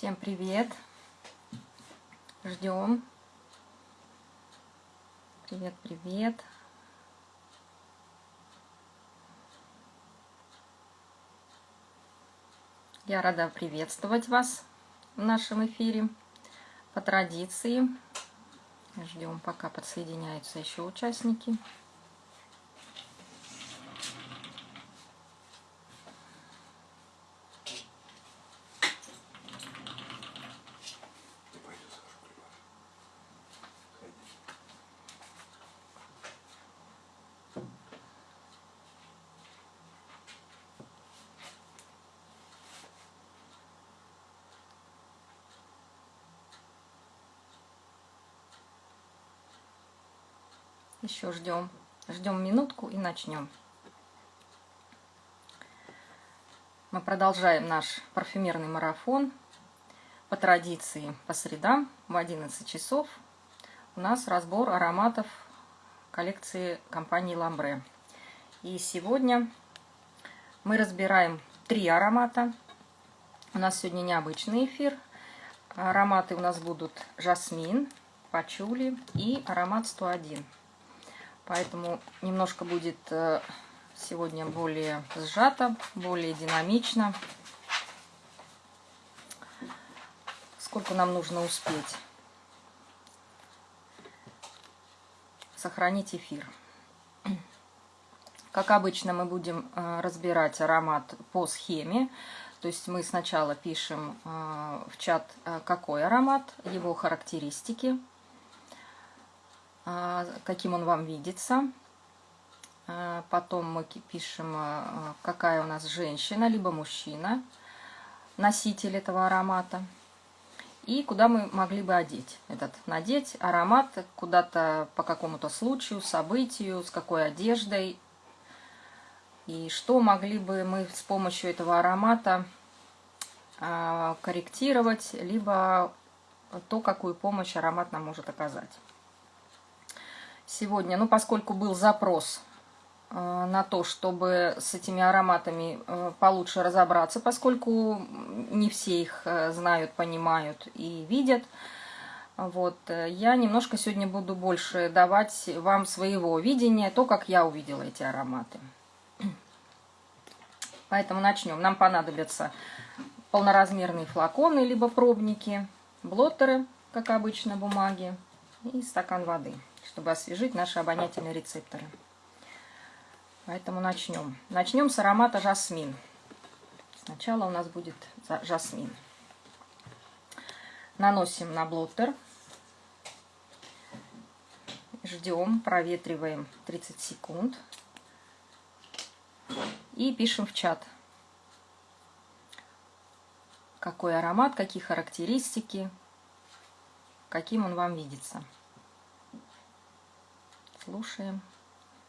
Всем привет. Ждем. Привет, привет. Я рада приветствовать вас в нашем эфире. По традиции ждем, пока подсоединяются еще участники. Еще ждем. Ждем минутку и начнем. Мы продолжаем наш парфюмерный марафон. По традиции по средам в 11 часов у нас разбор ароматов коллекции компании Ламбре. И сегодня мы разбираем три аромата. У нас сегодня необычный эфир. Ароматы у нас будут жасмин, пачули и аромат 101. Поэтому немножко будет э, сегодня более сжато, более динамично. Сколько нам нужно успеть? Сохранить эфир. Как обычно, мы будем э, разбирать аромат по схеме. То есть мы сначала пишем э, в чат, какой аромат, его характеристики – каким он вам видится. А, потом мы пишем, а, какая у нас женщина, либо мужчина, носитель этого аромата. И куда мы могли бы одеть этот, надеть аромат куда-то по какому-то случаю, событию, с какой одеждой. И что могли бы мы с помощью этого аромата корректировать, либо то, какую помощь аромат нам может оказать сегодня, ну, поскольку был запрос э, на то, чтобы с этими ароматами э, получше разобраться, поскольку не все их э, знают, понимают и видят. Вот, я немножко сегодня буду больше давать вам своего видения, то, как я увидела эти ароматы. Поэтому начнем. Нам понадобятся полноразмерные флаконы, либо пробники, блоттеры, как обычно, бумаги и стакан воды чтобы освежить наши обонятельные рецепторы. Поэтому начнем. Начнем с аромата жасмин. Сначала у нас будет жасмин. Наносим на блоттер. Ждем, проветриваем 30 секунд. И пишем в чат. Какой аромат, какие характеристики, каким он вам видится слушаем,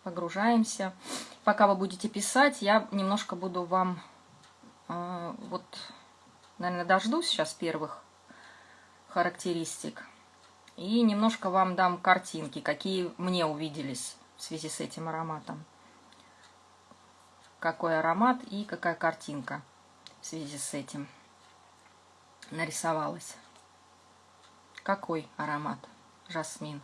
погружаемся. Пока вы будете писать, я немножко буду вам, э, вот, наверное, дождусь сейчас первых характеристик. И немножко вам дам картинки, какие мне увиделись в связи с этим ароматом. Какой аромат и какая картинка в связи с этим нарисовалась. Какой аромат? Жасмин.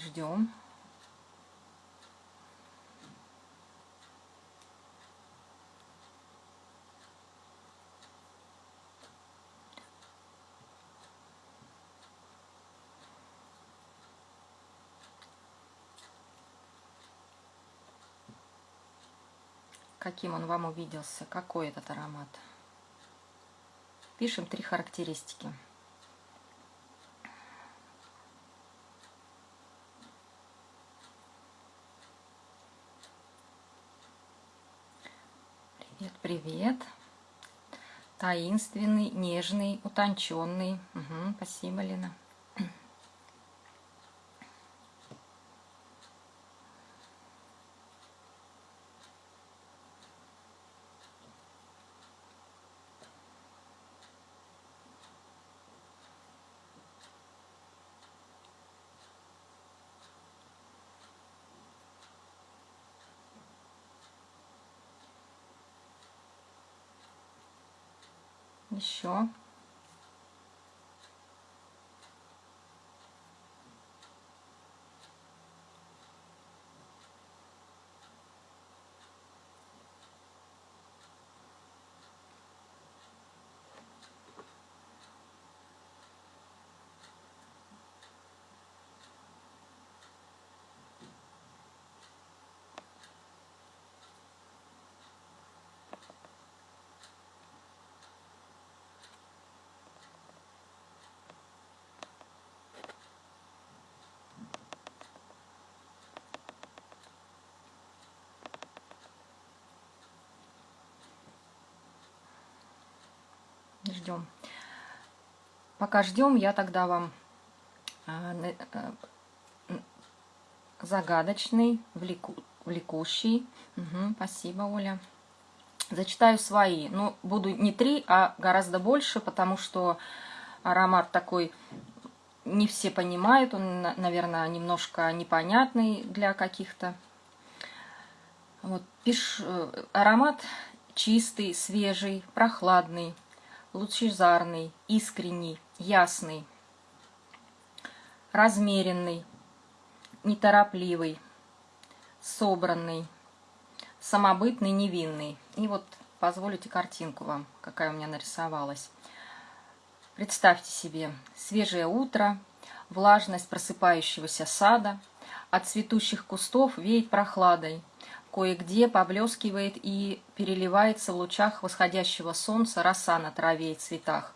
Ждем. Каким он вам увиделся? Какой этот аромат? Пишем три характеристики. Привет. Таинственный, нежный, утонченный. Угу, спасибо, Лена. Еще. Ждем. Пока ждем, я тогда вам э, э, загадочный, влеку, влекущий. Угу, спасибо, Оля. Зачитаю свои. Ну, буду не три, а гораздо больше, потому что аромат такой не все понимают. Он, наверное, немножко непонятный для каких-то. Вот, пиш... Э, аромат чистый, свежий, прохладный лучезарный, искренний, ясный, размеренный, неторопливый, собранный, самобытный, невинный. И вот позволите картинку вам, какая у меня нарисовалась. Представьте себе свежее утро, влажность просыпающегося сада, от цветущих кустов веет прохладой, Кое-где поблескивает и переливается в лучах восходящего солнца роса на траве и цветах.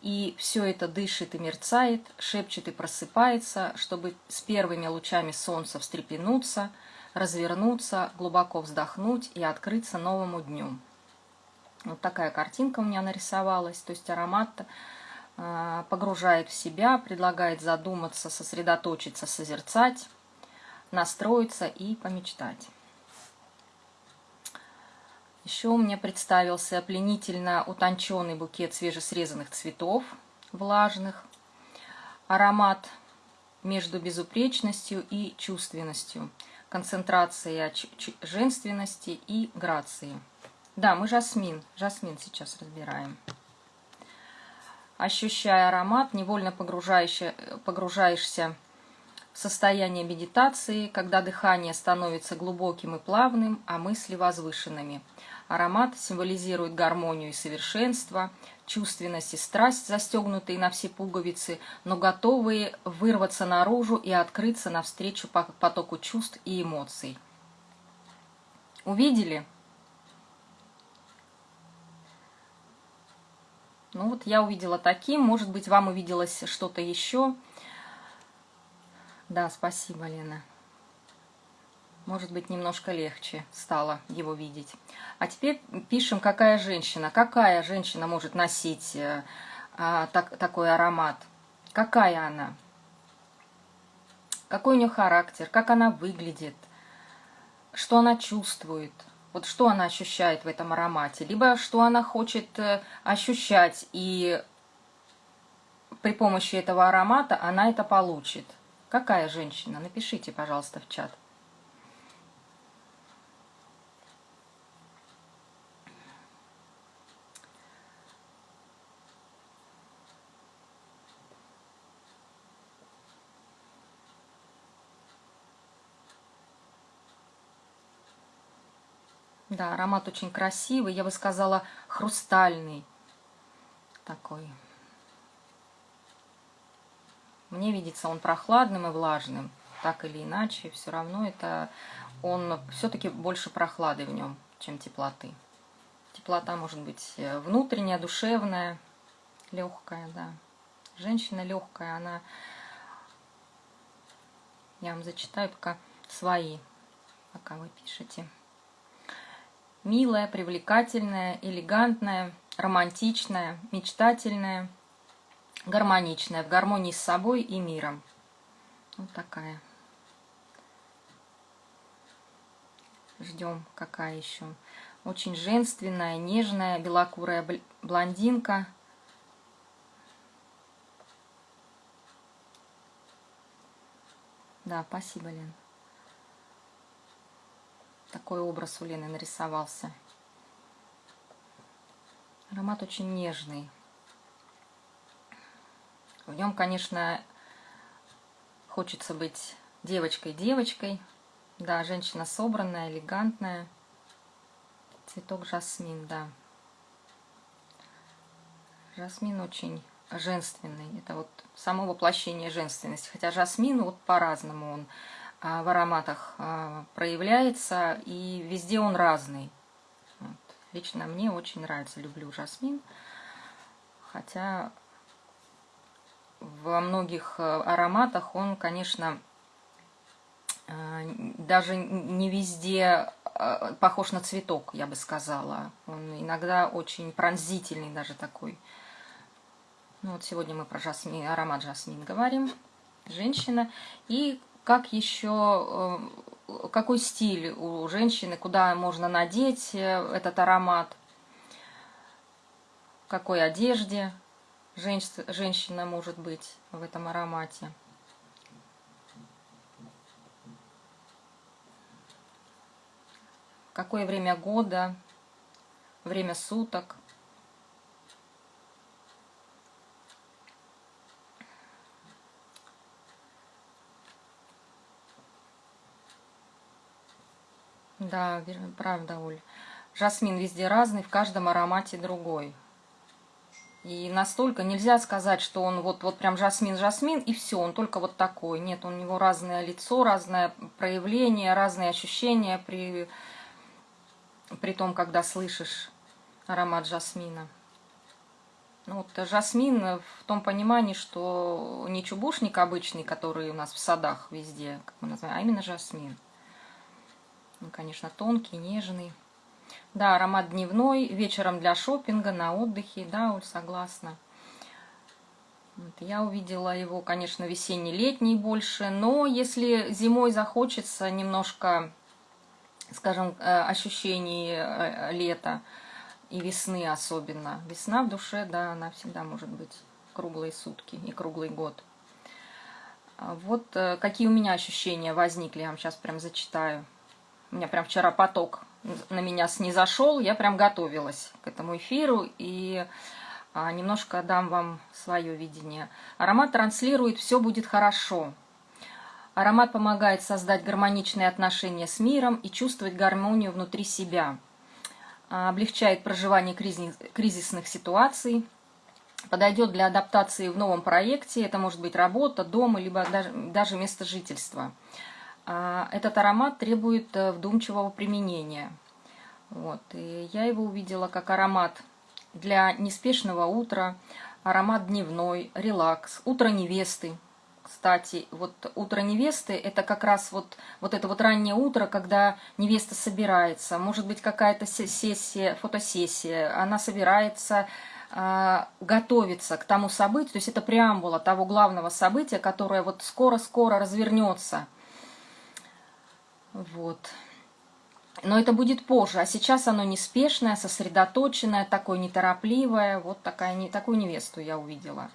И все это дышит и мерцает, шепчет и просыпается, чтобы с первыми лучами солнца встрепенуться, развернуться, глубоко вздохнуть и открыться новому дню. Вот такая картинка у меня нарисовалась. То есть аромат э, погружает в себя, предлагает задуматься, сосредоточиться, созерцать, настроиться и помечтать. Еще меня представился пленительно утонченный букет свежесрезанных цветов, влажных. Аромат между безупречностью и чувственностью. Концентрация женственности и грации. Да, мы жасмин. Жасмин сейчас разбираем. Ощущая аромат, невольно погружаешься, состояние медитации, когда дыхание становится глубоким и плавным, а мысли возвышенными – Аромат символизирует гармонию и совершенство, чувственность и страсть, застегнутые на все пуговицы, но готовые вырваться наружу и открыться навстречу потоку чувств и эмоций. Увидели? Ну вот я увидела таким, может быть, вам увиделось что-то еще. Да, спасибо, Лена может быть, немножко легче стало его видеть. А теперь пишем, какая женщина. Какая женщина может носить э, а, так, такой аромат? Какая она? Какой у нее характер? Как она выглядит? Что она чувствует? Вот что она ощущает в этом аромате? Либо что она хочет э, ощущать, и при помощи этого аромата она это получит. Какая женщина? Напишите, пожалуйста, в чат. Да, аромат очень красивый, я бы сказала, хрустальный такой. Мне видится он прохладным и влажным, так или иначе, все равно это он все-таки больше прохлады в нем, чем теплоты. Теплота может быть э, внутренняя, душевная, легкая, да. Женщина легкая, она... Я вам зачитаю пока свои, пока вы пишете милая, привлекательная, элегантная, романтичная, мечтательная, гармоничная, в гармонии с собой и миром. Вот такая. Ждем, какая еще. Очень женственная, нежная, белокурая блондинка. Да, спасибо, Лен. Такой образ у Лены нарисовался. Аромат очень нежный. В нем, конечно, хочется быть девочкой-девочкой. Да, женщина собранная, элегантная. Цветок жасмин, да. Жасмин очень женственный. Это вот само воплощение женственности. Хотя жасмин вот по-разному он а, в ароматах а, проявляется, и везде он разный. Вот. Лично мне очень нравится, люблю жасмин. Хотя во многих э, ароматах он, конечно, э, даже не везде э, похож на цветок, я бы сказала. Он иногда очень пронзительный даже такой. Ну вот сегодня мы про жасмин, аромат жасмин говорим. Женщина. И как еще, какой стиль у женщины, куда можно надеть этот аромат, в какой одежде женщина может быть в этом аромате. Какое время года, время суток. Да, правда, Оль. Жасмин везде разный, в каждом аромате другой. И настолько нельзя сказать, что он вот, вот прям жасмин-жасмин, и все, он только вот такой. Нет, у него разное лицо, разное проявление, разные ощущения при, при том, когда слышишь аромат жасмина. Ну, вот жасмин в том понимании, что не чубушник обычный, который у нас в садах везде, как мы называем, а именно жасмин. Он, конечно, тонкий, нежный. Да, аромат дневной, вечером для шопинга, на отдыхе, да, Оль, согласна. Вот, я увидела его, конечно, весенний-летний больше, но если зимой захочется немножко, скажем, э, ощущений э, лета и весны особенно, весна в душе, да, она всегда может быть круглые сутки и круглый год. А вот э, какие у меня ощущения возникли, я вам сейчас прям зачитаю. У меня прям вчера поток на меня снизошел, я прям готовилась к этому эфиру и а, немножко дам вам свое видение. Аромат транслирует «все будет хорошо». Аромат помогает создать гармоничные отношения с миром и чувствовать гармонию внутри себя. А, облегчает проживание кризисных ситуаций. Подойдет для адаптации в новом проекте. Это может быть работа, дом, либо даже, даже место жительства. А, этот аромат требует э, вдумчивого применения. Вот. И я его увидела как аромат для неспешного утра, аромат дневной, релакс, утро невесты. Кстати, вот утро невесты – это как раз вот, вот это вот раннее утро, когда невеста собирается. Может быть, какая-то сессия, фотосессия. Она собирается, э, готовится к тому событию. То есть это преамбула того главного события, которое вот скоро-скоро развернется – вот. Но это будет позже, а сейчас оно неспешное, сосредоточенное, такое неторопливое. Вот такая, не, такую невесту я увидела.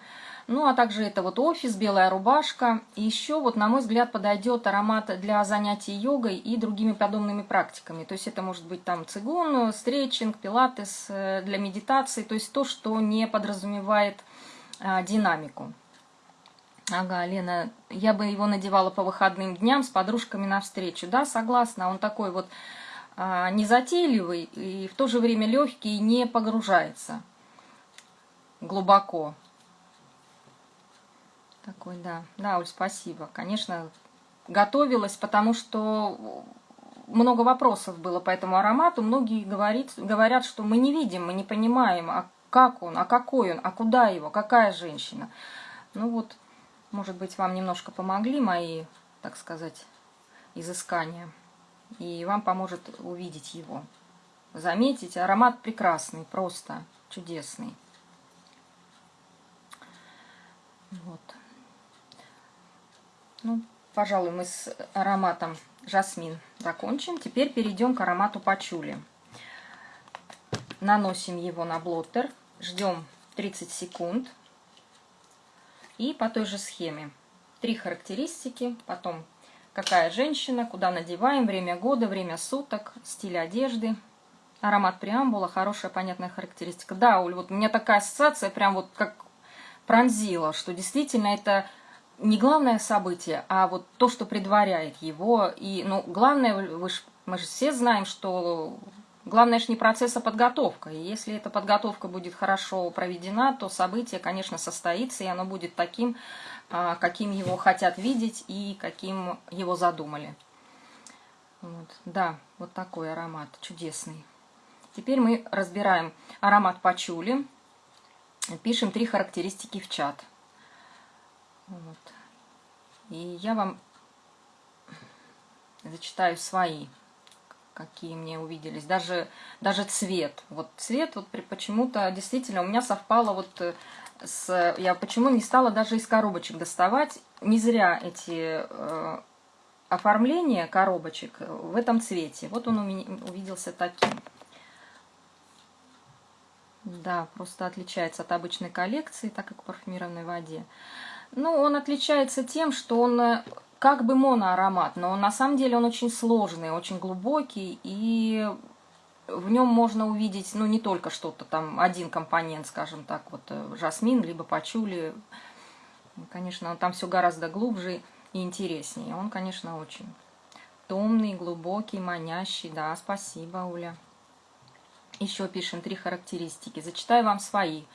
Ну, а также это вот офис, белая рубашка. И еще, вот, на мой взгляд, подойдет аромат для занятий йогой и другими подобными практиками. То есть это может быть там цигун, стретчинг, пилатес э, для медитации. То есть то, что не подразумевает а, динамику. Ага, Лена, я бы его надевала по выходным дням с подружками навстречу. Да, согласна, он такой вот а, незатейливый и в то же время легкий не погружается глубоко. Такой, да. Да, Оль, спасибо. Конечно, готовилась, потому что много вопросов было по этому аромату. Многие говорит, говорят, что мы не видим, мы не понимаем, а как он, а какой он, а куда его, какая женщина. Ну вот, может быть, вам немножко помогли мои, так сказать, изыскания. И вам поможет увидеть его. Заметить, аромат прекрасный, просто чудесный. Вот. Ну, пожалуй, мы с ароматом жасмин закончим. Теперь перейдем к аромату пачули. Наносим его на блоттер, ждем 30 секунд. И по той же схеме. Три характеристики, потом какая женщина, куда надеваем, время года, время суток, стиль одежды. Аромат преамбула, хорошая понятная характеристика. Да, Оль, вот у меня такая ассоциация прям вот как пронзила, что действительно это не главное событие, а вот то, что предваряет его. И, ну, главное, вы ж, мы же все знаем, что главное же не процесс, а подготовка. И если эта подготовка будет хорошо проведена, то событие, конечно, состоится, и оно будет таким, а, каким его хотят видеть и каким его задумали. Вот. Да, вот такой аромат, чудесный. Теперь мы разбираем аромат пачули. Пишем три характеристики в чат. Вот. И я вам зачитаю свои, какие мне увиделись. Даже, даже цвет. Вот цвет вот почему-то действительно у меня совпало вот э, с... Я почему не стала даже из коробочек доставать. Не зря эти э, оформления коробочек в этом цвете. Вот он у меня увиделся таким. Да, просто отличается от обычной коллекции, так как в парфюмированной воде. Ну, он отличается тем, что он э, как бы моноаромат, но на самом деле он очень сложный, очень глубокий, и в нем можно увидеть, ну, не только что-то там, один компонент, скажем так, вот э, жасмин, либо пачули. Конечно, там все гораздо глубже и интереснее. Он, конечно, очень томный, глубокий, манящий. Да, спасибо, Уля. Еще пишем три характеристики. Зачитаю вам свои.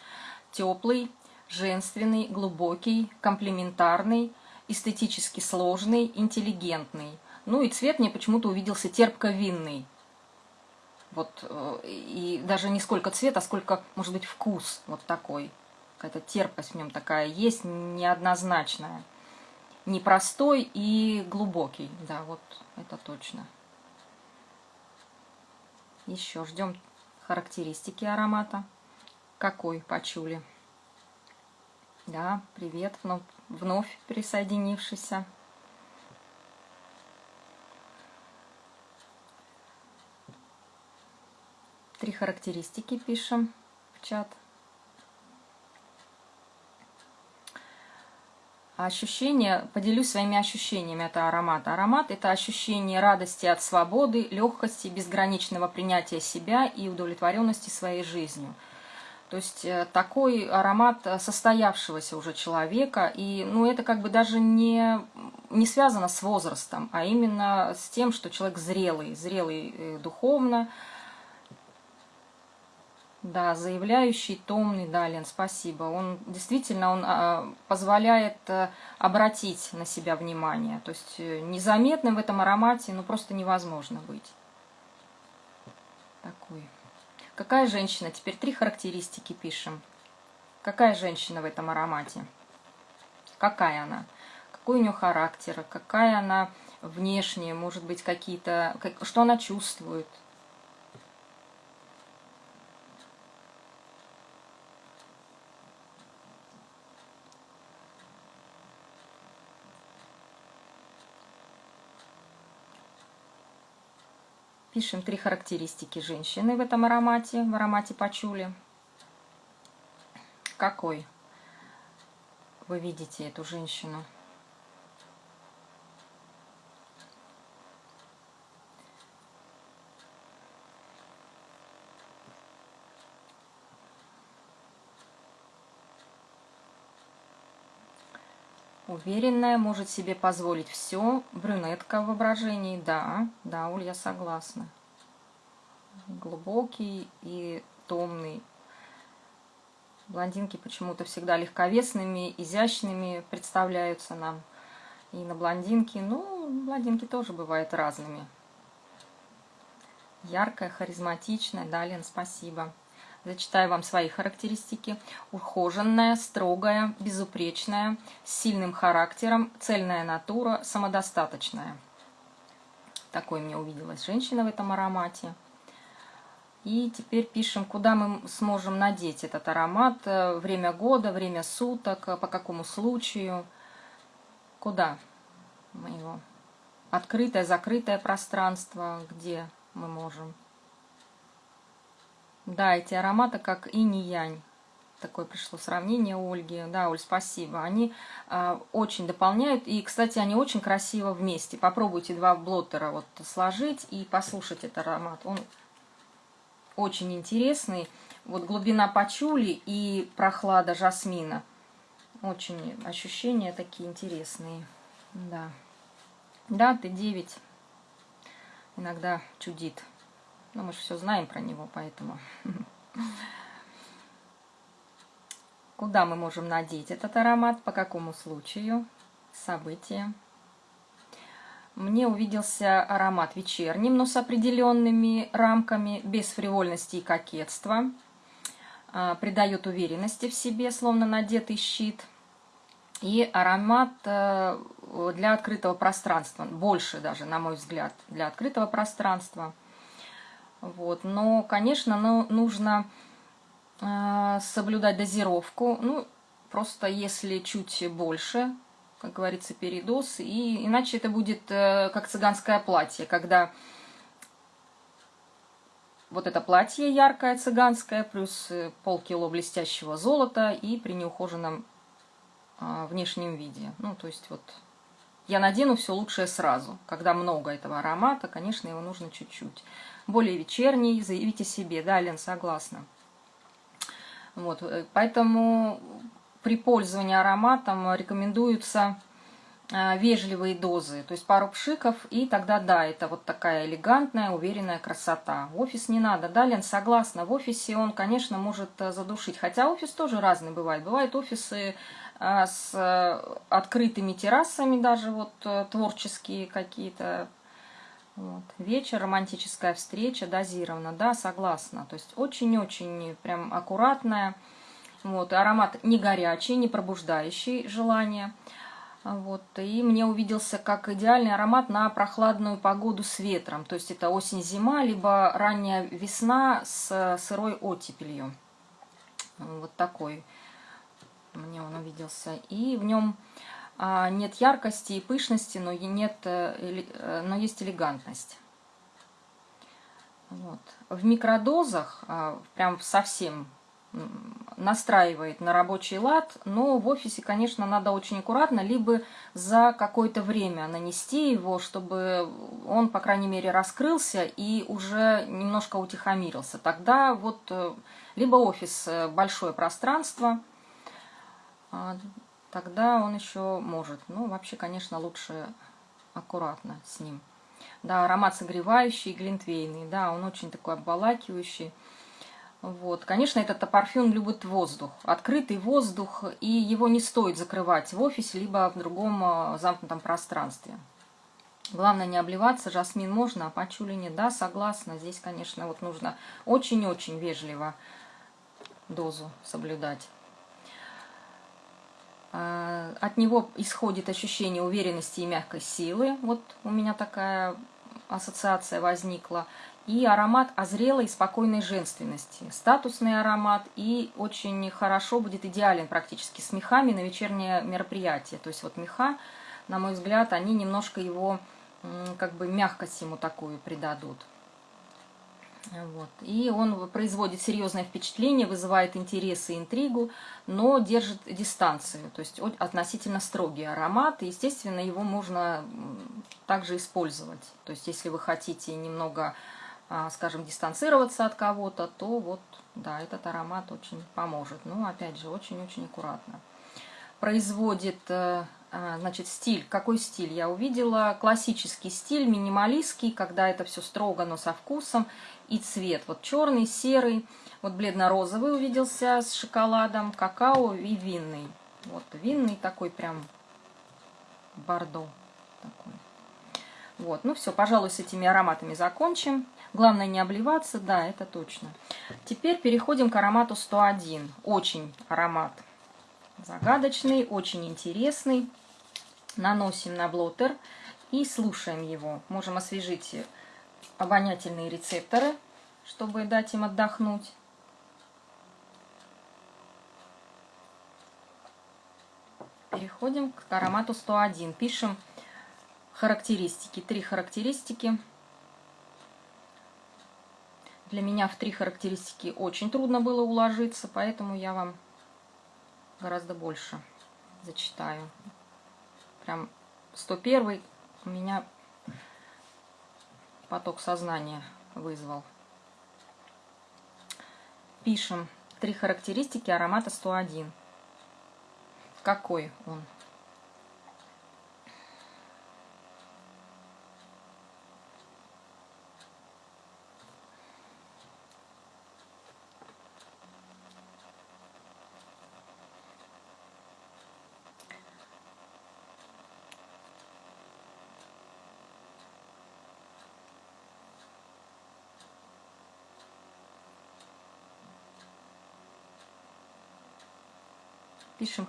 Теплый, женственный, глубокий, комплементарный, эстетически сложный, интеллигентный. Ну и цвет мне почему-то увиделся терпко-винный. Вот, э, и даже не сколько цвет, а сколько, может быть, вкус вот такой. Какая-то терпость в нем такая есть, неоднозначная. Непростой и глубокий, да, вот это точно. Еще ждем характеристики аромата. Какой почули? Да, привет, вновь, присоединившийся. Три характеристики пишем в чат. Ощущения, поделюсь своими ощущениями Это аромат. Аромат – это ощущение радости от свободы, легкости, безграничного принятия себя и удовлетворенности своей жизнью – то есть э, такой аромат состоявшегося уже человека, и ну, это как бы даже не, не связано с возрастом, а именно с тем, что человек зрелый, зрелый э, духовно, да, заявляющий, томный, да, Лен, спасибо. Он действительно он а, позволяет а, обратить на себя внимание. То есть незаметным в этом аромате ну, просто невозможно быть. Такой. Какая женщина? Теперь три характеристики пишем. Какая женщина в этом аромате? Какая она? Какой у нее характер? Какая она внешне? Может быть, какие-то... Что она чувствует? Пишем три характеристики женщины в этом аромате, в аромате пачули. Какой вы видите эту женщину? Уверенная, может себе позволить все. Брюнетка в воображении, да, да, Уль, я согласна. Глубокий и томный. Блондинки почему-то всегда легковесными, изящными представляются нам. И на блондинки, ну, блондинки тоже бывают разными. Яркая, харизматичная. Да, Лен, спасибо. Зачитаю вам свои характеристики. Ухоженная, строгая, безупречная, с сильным характером, цельная натура, самодостаточная. Такой мне увиделась женщина в этом аромате. И теперь пишем, куда мы сможем надеть этот аромат. Э, время года, время суток, э, по какому случаю. Куда мы его? Открытое, закрытое пространство, где мы можем. Да, эти ароматы как инь-янь. Такое пришло сравнение Ольги. Да, Оль, спасибо. Они э, очень дополняют. И, кстати, они очень красиво вместе. Попробуйте два блоттера вот сложить и послушать этот аромат. Он очень интересный. Вот глубина пачули и прохлада жасмина. Очень ощущения такие интересные. Да. Да, Т9 иногда чудит. Но мы же все знаем про него, поэтому... Куда мы можем надеть этот аромат, по какому случаю, события. Мне увиделся аромат вечерним, но с определенными рамками, без фривольности и кокетства. А, придает уверенности в себе, словно надетый щит. И аромат э, для открытого пространства, больше даже, на мой взгляд, для открытого пространства. Вот. Но, конечно, ну, нужно э, соблюдать дозировку. Ну, просто если чуть больше, как говорится, передоз. И иначе это будет э, как цыганское платье, когда вот это платье яркое цыганское, плюс э, полкило блестящего золота и при неухоженном а, внешнем виде. Ну, то есть вот я надену все лучшее сразу. Когда много этого аромата, конечно, его нужно чуть-чуть. Более вечерний, заявите себе. Да, Лен, согласна. Вот, э, поэтому при пользовании ароматом рекомендуются а, вежливые дозы, то есть пару пшиков, и тогда да, это вот такая элегантная, уверенная красота. В офис не надо, да, Лен, согласна, в офисе он, конечно, может э, задушить, хотя офис тоже разный бывает. Бывают офисы с э, открытыми террасами, даже вот э, творческие какие-то. Вот. Вечер, романтическая встреча, дозирована, да, согласна. То есть очень-очень прям аккуратная. Вот. Аромат не горячий, не пробуждающий желание. Вот. И мне увиделся как идеальный аромат на прохладную погоду с ветром. То есть это осень-зима, либо ранняя весна с сырой оттепелью. Вот такой мне он увиделся. И в нем нет яркости и пышности, но, нет, э, э, но есть элегантность. Вот. В микродозах, а, прям совсем настраивает на рабочий лад, но в офисе, конечно, надо очень аккуратно, либо за какое-то время нанести его, чтобы он, по крайней мере, раскрылся и уже немножко утихомирился. Тогда вот э, либо офис большое пространство, а, тогда он еще может. Ну, вообще, конечно, лучше аккуратно с ним. Да, аромат согревающий, глинтвейный, да, он очень такой обволакивающий. Вот. Конечно, этот парфюм любит воздух, открытый воздух, и его не стоит закрывать в офисе, либо в другом а, замкнутом пространстве. Главное не обливаться, жасмин можно, а пачули нет. Да, согласна, здесь, конечно, вот нужно очень-очень вежливо дозу соблюдать. А, от него исходит ощущение уверенности и мягкой силы. Вот у меня такая ассоциация возникла и аромат озрелой и спокойной женственности. Статусный аромат и очень хорошо будет идеален практически с мехами на вечернее мероприятие. То есть вот меха, на мой взгляд, они немножко его, как бы мягкость ему такую придадут. Вот. И он производит серьезное впечатление, вызывает интерес и интригу, но держит дистанцию, то есть относительно строгий аромат. Естественно, его можно также использовать. То есть если вы хотите немного а, скажем, дистанцироваться от кого-то, то вот, да, этот аромат очень поможет. Ну, опять же, очень-очень аккуратно. Производит, э, значит, стиль. Какой стиль я увидела? Классический стиль, минималистский, когда это все строго, но со вкусом. И цвет, вот черный, серый, вот бледно-розовый увиделся с шоколадом, какао и винный. Вот винный такой прям бордо такой. Вот, ну все, пожалуй, с этими ароматами закончим. Главное не обливаться, да, это точно. Теперь переходим к аромату 101. Очень аромат загадочный, очень интересный. Наносим на блотер и слушаем его. Можем освежить обонятельные рецепторы, чтобы дать им отдохнуть. Переходим к аромату 101. Пишем характеристики. Три характеристики. Для меня в три характеристики очень трудно было уложиться, поэтому я вам гораздо больше зачитаю. Прям 101 у меня поток сознания вызвал. пишем три характеристики аромата 101. Какой он?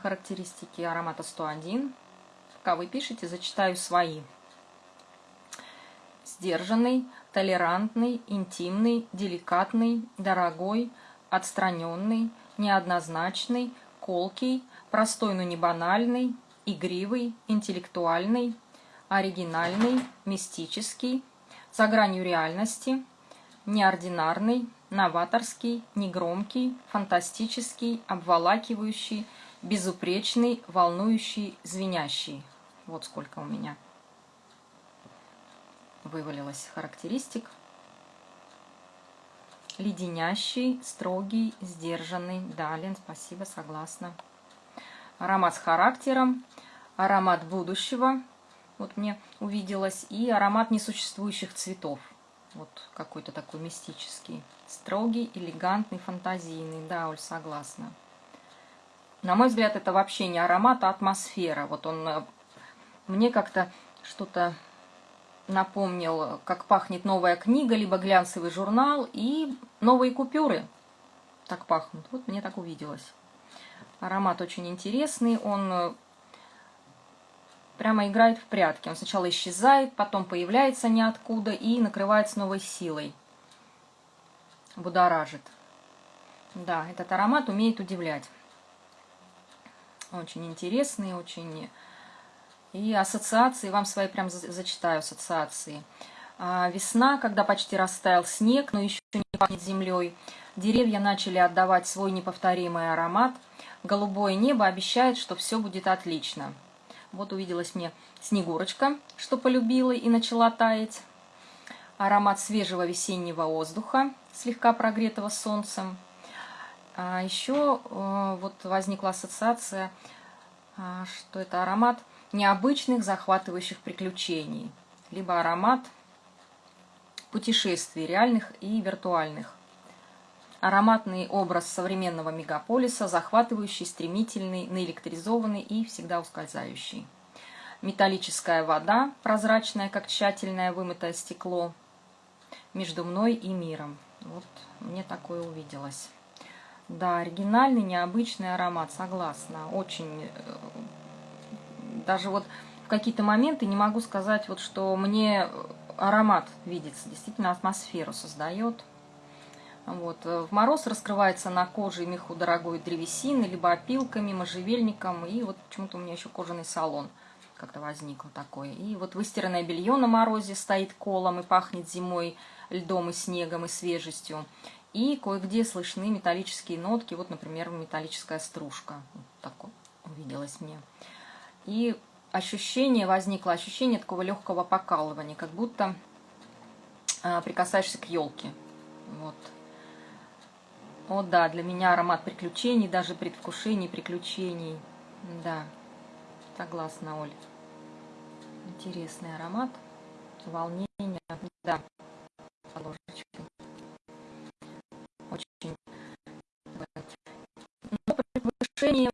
Характеристики аромата 101. Пока вы пишете, зачитаю свои. Сдержанный, толерантный, интимный, деликатный, дорогой, отстраненный, неоднозначный, колкий, простой, но не банальный, игривый, интеллектуальный, оригинальный, мистический, за гранью реальности, неординарный, новаторский, негромкий, фантастический, обволакивающий, безупречный, волнующий, звенящий. Вот сколько у меня вывалилось характеристик. Леденящий, строгий, сдержанный. Да, Лен, спасибо, согласна. Аромат с характером, аромат будущего, вот мне увиделось, и аромат несуществующих цветов. Вот какой-то такой мистический. Строгий, элегантный, фантазийный. Да, Оль, согласна. На мой взгляд, это вообще не аромат, а атмосфера. Вот он э, мне как-то что-то напомнил, как пахнет новая книга, либо глянцевый журнал и новые купюры. Так пахнут. Вот мне так увиделось. Аромат очень интересный, он э, прямо играет в прятки. Он сначала исчезает, потом появляется ниоткуда и накрывает с новой силой. Будоражит. Да, этот аромат умеет удивлять. Очень интересные, очень... И ассоциации, вам свои прям зачитаю ассоциации. А, весна, когда почти растаял снег, но еще не пахнет землей. Деревья начали отдавать свой неповторимый аромат. Голубое небо обещает, что все будет отлично. Вот увиделась мне Снегурочка, что полюбила и начала таять. Аромат свежего весеннего воздуха, слегка прогретого солнцем. А еще э, вот возникла ассоциация, а, что это аромат необычных захватывающих приключений, либо аромат путешествий реальных и виртуальных. Ароматный образ современного мегаполиса, захватывающий, стремительный, наэлектризованный и всегда ускользающий. Металлическая вода, прозрачная, как тщательное вымытое стекло, между мной и миром. Вот мне такое увиделось. Да, оригинальный, необычный аромат, согласна. Очень, э, даже вот в какие-то моменты не могу сказать, вот что мне аромат видится, действительно атмосферу создает. Вот. В мороз раскрывается на коже и меху дорогой древесины, либо опилками, можжевельником, и вот почему-то у меня еще кожаный салон как-то возникло такое. И вот выстиранное белье на морозе стоит колом и пахнет зимой льдом и снегом и свежестью. И кое-где слышны металлические нотки, вот, например, металлическая стружка. Вот такое увиделось мне. И ощущение, возникло ощущение такого легкого покалывания, как будто э, прикасаешься к елке. Вот. О да, для меня аромат приключений, даже предвкушений приключений. Да, согласна, Оль. Интересный аромат, волнение, да, повышении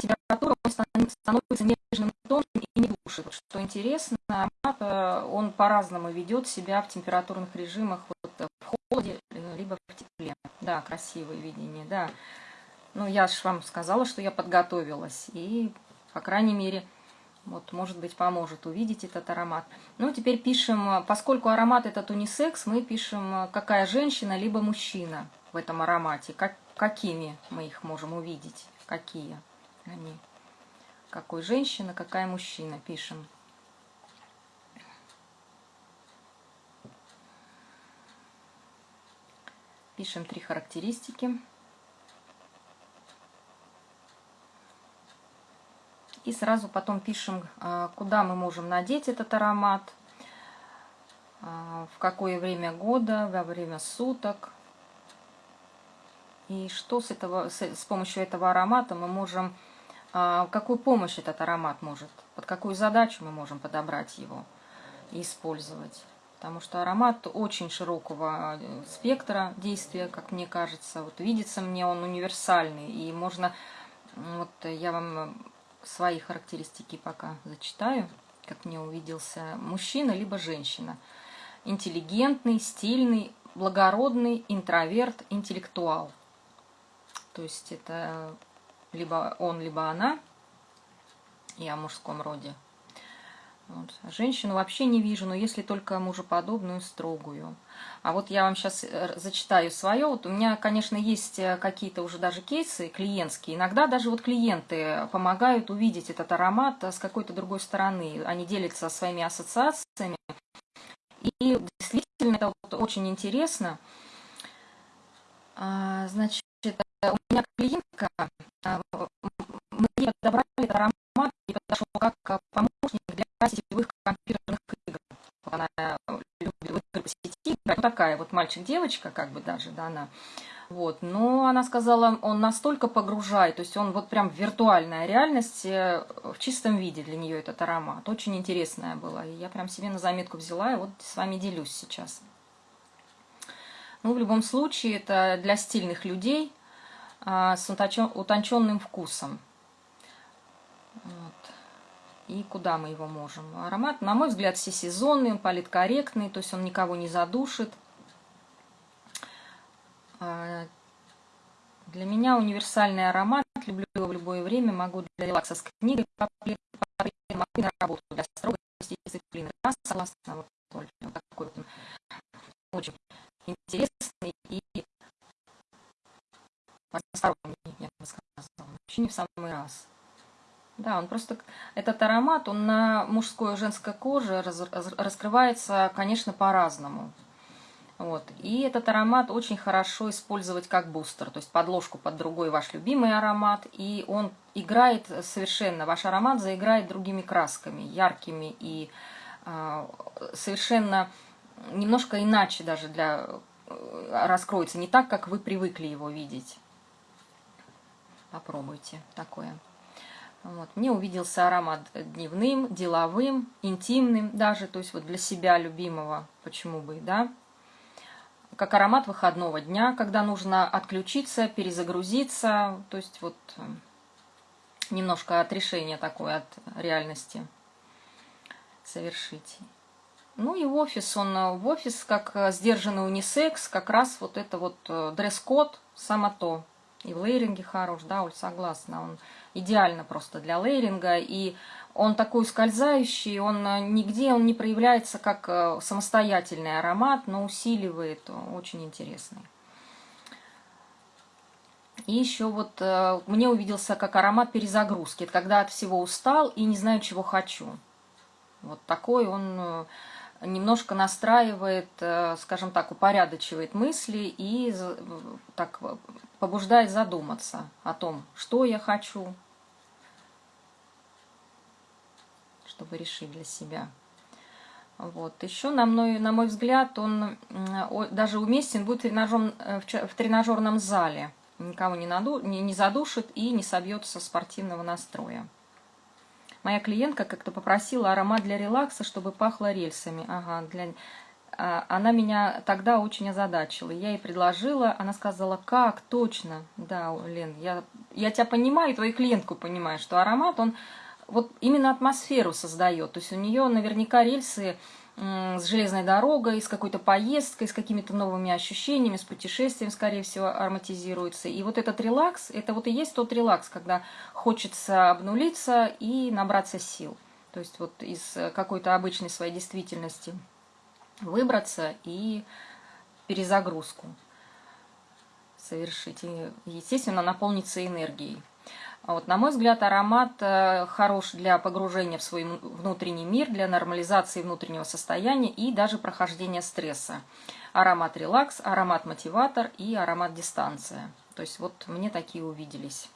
температуры он становится нежным тоном и не душит. Что интересно, э, он по-разному ведет себя в температурных режимах, вот, э, в холоде, э, либо в тепле. Да, красивое видение, да. Ну, я же вам сказала, что я подготовилась, и, по крайней мере, вот, может быть, поможет увидеть этот аромат. Ну, теперь пишем, поскольку аромат этот унисекс, мы пишем, какая женщина, либо мужчина в этом аромате, как, какими мы их можем увидеть, какие они. Какой женщина, какая мужчина, пишем. Пишем три характеристики. И сразу потом пишем, а, куда мы можем надеть этот аромат, а, в какое время года, во время суток, И что с, этого, с, с помощью этого аромата мы можем, а, какую помощь этот аромат может, под какую задачу мы можем подобрать его и использовать. Потому что аромат очень широкого э, спектра действия, как мне кажется. Вот видится мне он универсальный, и можно, вот я вам свои характеристики пока зачитаю, как мне увиделся мужчина либо женщина. Интеллигентный, стильный, благородный, интроверт, интеллектуал. То есть это либо он, либо она, и о мужском роде. Вот. Женщину вообще не вижу, но если только мужеподобную, строгую. А вот я вам сейчас э, зачитаю свое. Вот у меня, конечно, есть э, какие-то уже даже кейсы клиентские. Иногда даже вот клиенты помогают увидеть этот аромат с какой-то другой стороны. Они делятся своими ассоциациями. И действительно это вот очень интересно. А, значит, у меня клиентка, а, мне подобрали этот аромат и подошел как помощник для сетевых компьютерных игр. Она любит игры по сети играть. Ну, такая вот мальчик-девочка, как бы даже, да, она. Вот, но она сказала, он настолько погружает, то есть он вот прям виртуальная реальность, э, в чистом виде для нее этот аромат. Очень интересная была, и я прям себе на заметку взяла, и вот с вами делюсь сейчас. Ну, в любом случае, это для стильных людей с утонченным вкусом. И куда мы его можем? Аромат, на мой взгляд, всесезонный, он политкорректный, то есть он никого не задушит. А, для меня универсальный аромат, люблю его в любое время, могу для релакса с книгой, могу на работу для строгости и дисциплины. Да, согласна, вот, вот такой вот очень интересный и разносторонний, я бы сказала. Вообще не в самый раз. Да, он просто, этот аромат, он на мужской и женской коже раз, раскрывается, конечно, по-разному. Вот. И этот аромат очень хорошо использовать как бустер, то есть подложку под другой ваш любимый аромат, и он играет совершенно, ваш аромат заиграет другими красками, яркими и э, совершенно немножко иначе даже для э, раскроется, не так, как вы привыкли его видеть. Попробуйте такое. Вот. Мне увиделся аромат дневным, деловым, интимным даже, то есть вот для себя любимого, почему бы, да. Как аромат выходного дня, когда нужно отключиться, перезагрузиться, то есть вот э, немножко отрешение такое от реальности совершить. Ну и офис, он э, в офис как э, сдержанный унисекс, как раз вот это вот дресс-код, само то. И в лейринге хорош, да, Оль, согласна, он идеально просто для лейринга, и он такой скользающий, он э, нигде он не проявляется как э, самостоятельный аромат, но усиливает, очень интересный. И еще вот э, мне увиделся как аромат перезагрузки, это когда от всего устал и не знаю, чего хочу. Вот такой он немножко настраивает, скажем так, упорядочивает мысли и так побуждает задуматься о том, что я хочу, чтобы решить для себя. Вот. Еще, на мой, на мой взгляд, он даже уместен будет в, тренажер, э, в тренажерном зале. Никого не, наду, не, не задушит и не собьется спортивного настроя. Моя клиентка как-то попросила аромат для релакса, чтобы пахло рельсами. Ага, для... А, она меня тогда очень озадачила. Я ей предложила, она сказала, как, точно. Да, Лен, я, я тебя понимаю, твою клиентку понимаю, что аромат, он вот именно атмосферу создает. То есть у нее наверняка рельсы с железной дорогой, с какой-то поездкой, с какими-то новыми ощущениями, с путешествием, скорее всего, ароматизируется. И вот этот релакс, это вот и есть тот релакс, когда хочется обнулиться и набраться сил. То есть вот из какой-то обычной своей действительности выбраться и перезагрузку совершить. И, естественно, наполниться энергией. Вот, на мой взгляд, аромат э, хорош для погружения в свой внутренний мир, для нормализации внутреннего состояния и даже прохождения стресса. Аромат релакс, аромат мотиватор и аромат дистанция. То есть вот мне такие увиделись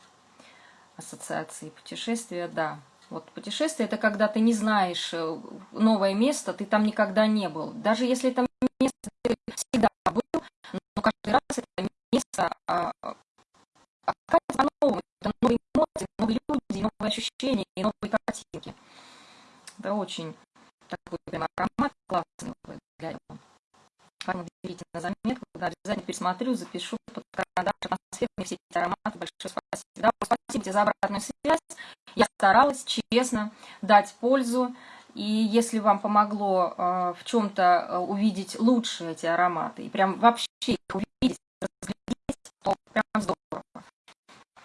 ассоциации путешествия, да. Вот путешествие это когда ты не знаешь э, новое место, ты там никогда не был. Даже если это место ты всегда был, но каждый раз это место а, по-новому. Это новые эмоции, новые люди, новые ощущения и новые картинки. Это очень такой прям аромат классный для этого. Поэтому берите на заметку, да, обязательно пересмотрю, запишу под карандаш атмосферные все эти ароматы. Большое спасибо. Да, спасибо тебе за обратную связь. Я старалась честно дать пользу. И если вам помогло э, в чем-то э, увидеть лучше эти ароматы, и прям вообще их увидеть, разглядеть, то прям здорово.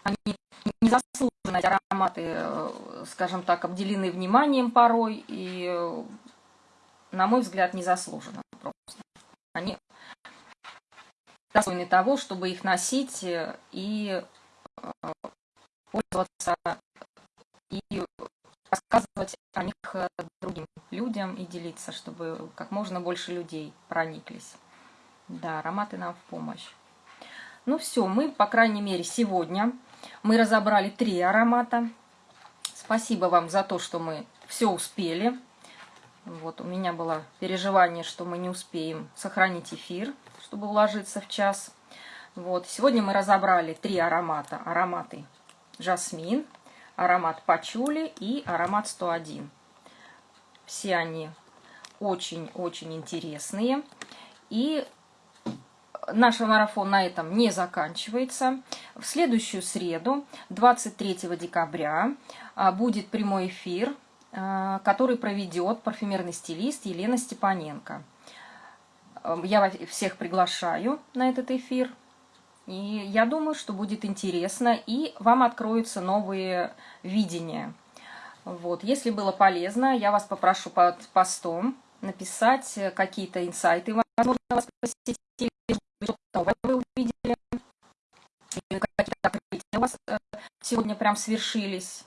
Они незаслуженно, эти ароматы, э, скажем так, обделены вниманием порой, и, э, на мой взгляд, незаслуженно. Они достойны того, чтобы их носить и э, пользоваться и рассказывать о них э, другим людям и делиться, чтобы как можно больше людей прониклись. Да, ароматы нам в помощь. Ну все, мы, по крайней мере, сегодня мы разобрали три аромата. Спасибо вам за то, что мы все успели. Вот, у меня было переживание, что мы не успеем сохранить эфир, чтобы уложиться в час. Вот, сегодня мы разобрали три аромата. Ароматы жасмин, аромат пачули и аромат 101. Все они очень-очень интересные. И наш марафон на этом не заканчивается. В следующую среду, 23 декабря, а, будет прямой эфир, который проведет парфюмерный стилист Елена Степаненко. Я всех приглашаю на этот эфир. И я думаю, что будет интересно, и вам откроются новые видения. Вот. Если было полезно, я вас попрошу под постом написать какие-то инсайты, возможно, вас посетили, что вы увидели, какие-то открытия у вас э, сегодня прям свершились.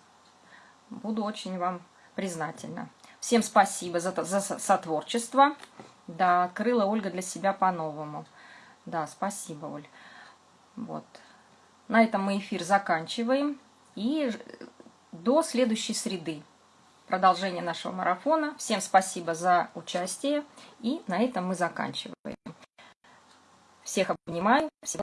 Буду очень вам признательна. Всем спасибо за, за сотворчество. Да, открыла Ольга для себя по-новому. Да, спасибо, Оль. Вот. На этом мы эфир заканчиваем. И до следующей среды. Продолжение нашего марафона. Всем спасибо за участие. И на этом мы заканчиваем. Всех обнимаю. Всего